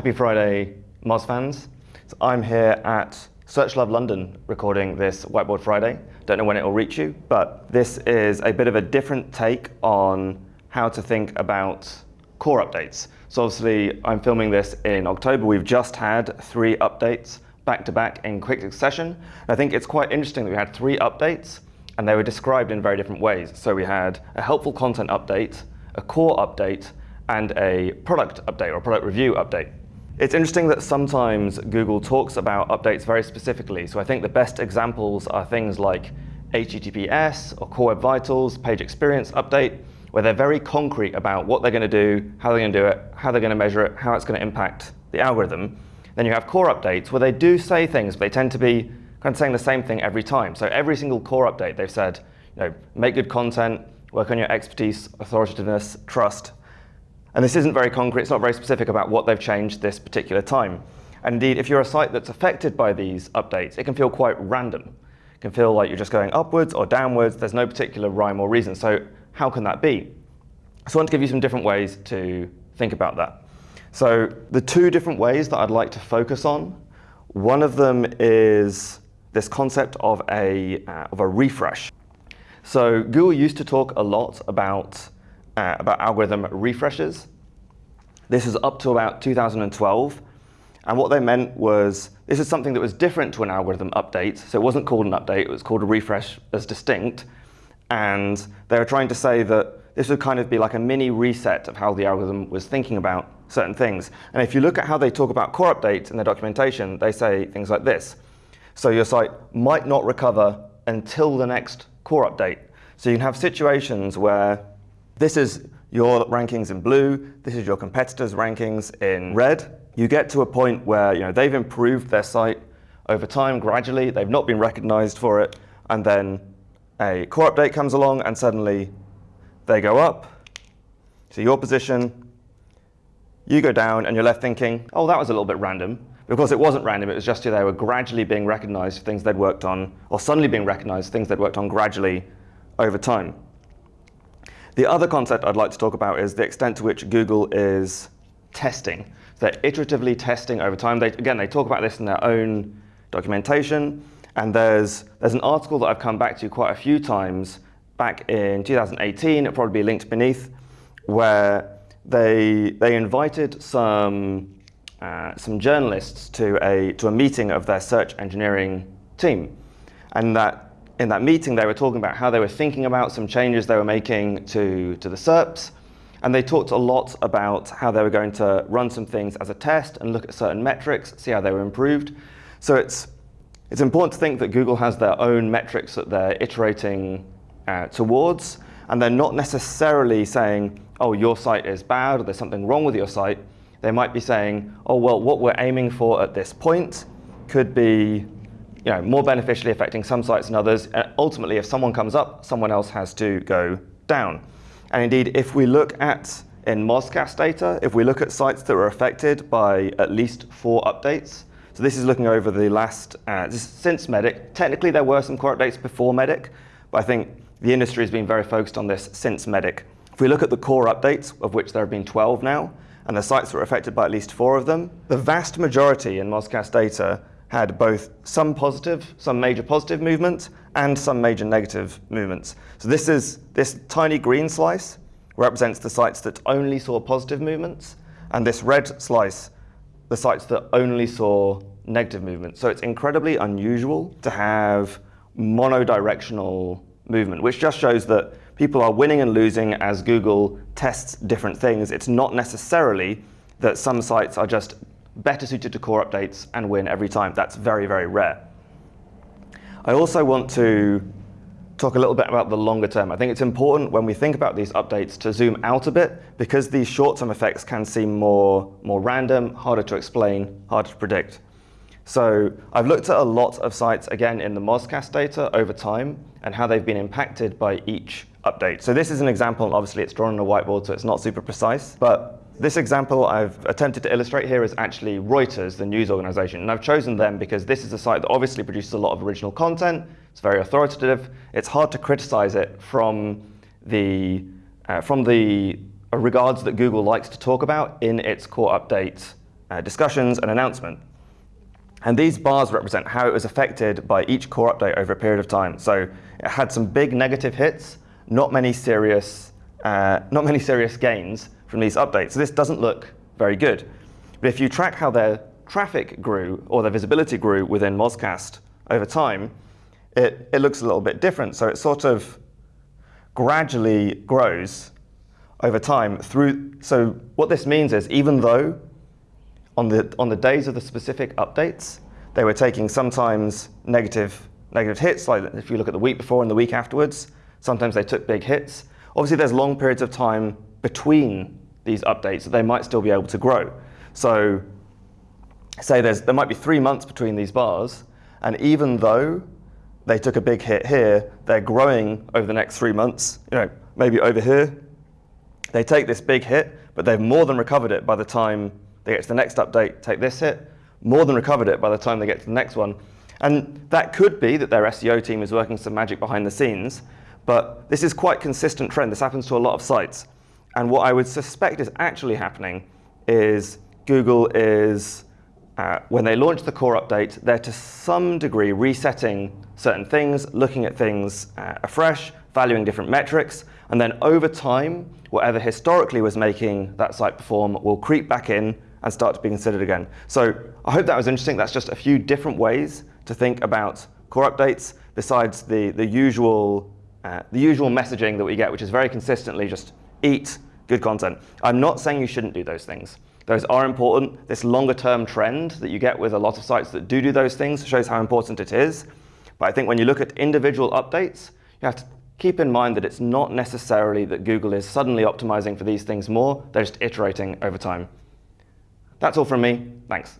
Happy Friday, Moz fans. So I'm here at SearchLove London recording this Whiteboard Friday. Don't know when it will reach you, but this is a bit of a different take on how to think about core updates. So obviously, I'm filming this in October. We've just had three updates back to back in quick succession. I think it's quite interesting that we had three updates and they were described in very different ways. So we had a helpful content update, a core update, and a product update or product review update. It's interesting that sometimes Google talks about updates very specifically. So I think the best examples are things like HTTPS or Core Web Vitals, Page Experience Update, where they're very concrete about what they're going to do, how they're going to do it, how they're going to measure it, how it's going to impact the algorithm. Then you have core updates where they do say things, but they tend to be kind of saying the same thing every time. So every single core update, they've said, you know, make good content, work on your expertise, authoritativeness, trust, and this isn't very concrete, it's not very specific about what they've changed this particular time. And indeed, if you're a site that's affected by these updates, it can feel quite random. It can feel like you're just going upwards or downwards. There's no particular rhyme or reason. So how can that be? So I want to give you some different ways to think about that. So the two different ways that I'd like to focus on, one of them is this concept of a, uh, of a refresh. So Google used to talk a lot about uh, about algorithm refreshes. This is up to about 2012. And what they meant was, this is something that was different to an algorithm update. So it wasn't called an update, it was called a refresh as distinct. And they were trying to say that this would kind of be like a mini reset of how the algorithm was thinking about certain things. And if you look at how they talk about core updates in their documentation, they say things like this. So your site might not recover until the next core update. So you can have situations where this is your rankings in blue. This is your competitors' rankings in red. You get to a point where you know, they've improved their site over time gradually. They've not been recognized for it. And then a core update comes along, and suddenly they go up to your position. You go down, and you're left thinking, oh, that was a little bit random. Because it wasn't random, it was just they were gradually being recognized for things they'd worked on, or suddenly being recognized things they'd worked on gradually over time. The other concept I'd like to talk about is the extent to which Google is testing. they're iteratively testing over time. They, again, they talk about this in their own documentation. And there's, there's an article that I've come back to quite a few times back in 2018, it'll probably be linked beneath, where they, they invited some, uh, some journalists to a, to a meeting of their search engineering team. And that in that meeting, they were talking about how they were thinking about some changes they were making to, to the SERPs. And they talked a lot about how they were going to run some things as a test and look at certain metrics, see how they were improved. So it's, it's important to think that Google has their own metrics that they're iterating uh, towards. And they're not necessarily saying, oh, your site is bad or there's something wrong with your site. They might be saying, oh, well, what we're aiming for at this point could be you know, more beneficially affecting some sites than others. And ultimately, if someone comes up, someone else has to go down. And indeed, if we look at in Mozcast data, if we look at sites that were affected by at least four updates, so this is looking over the last, uh, since Medic. Technically, there were some core updates before Medic, but I think the industry has been very focused on this since Medic. If we look at the core updates, of which there have been 12 now, and the sites that were affected by at least four of them, the vast majority in Mozcast data had both some positive, some major positive movements, and some major negative movements. So this is this tiny green slice represents the sites that only saw positive movements, and this red slice, the sites that only saw negative movements. So it's incredibly unusual to have monodirectional movement, which just shows that people are winning and losing as Google tests different things. It's not necessarily that some sites are just better suited to core updates and win every time. That's very, very rare. I also want to talk a little bit about the longer term. I think it's important when we think about these updates to zoom out a bit because these short-term effects can seem more, more random, harder to explain, harder to predict. So I've looked at a lot of sites, again, in the Mozcast data over time and how they've been impacted by each update. So this is an example. Obviously, it's drawn on a whiteboard, so it's not super precise. But this example I've attempted to illustrate here is actually Reuters, the news organization. And I've chosen them because this is a site that obviously produces a lot of original content. It's very authoritative. It's hard to criticize it from the, uh, from the regards that Google likes to talk about in its core update uh, discussions, and announcement. And these bars represent how it was affected by each core update over a period of time. So it had some big negative hits, not many serious, uh, not many serious gains from these updates. So this doesn't look very good. But if you track how their traffic grew or their visibility grew within Mozcast over time, it, it looks a little bit different. So it sort of gradually grows over time through. So what this means is even though on the, on the days of the specific updates, they were taking sometimes negative, negative hits, like if you look at the week before and the week afterwards, sometimes they took big hits. Obviously, there's long periods of time between these updates that they might still be able to grow. So say there's, there might be three months between these bars, and even though they took a big hit here, they're growing over the next three months, you know, maybe over here, they take this big hit, but they've more than recovered it by the time they get to the next update, take this hit, more than recovered it by the time they get to the next one. And that could be that their SEO team is working some magic behind the scenes, but this is quite consistent trend. This happens to a lot of sites. And what I would suspect is actually happening is Google is, uh, when they launch the core update, they're to some degree resetting certain things, looking at things uh, afresh, valuing different metrics, and then over time, whatever historically was making that site perform will creep back in and start to be considered again. So I hope that was interesting. That's just a few different ways to think about core updates besides the, the, usual, uh, the usual messaging that we get, which is very consistently just eat good content. I'm not saying you shouldn't do those things. Those are important. This longer term trend that you get with a lot of sites that do do those things shows how important it is. But I think when you look at individual updates, you have to keep in mind that it's not necessarily that Google is suddenly optimizing for these things more. They're just iterating over time. That's all from me. Thanks.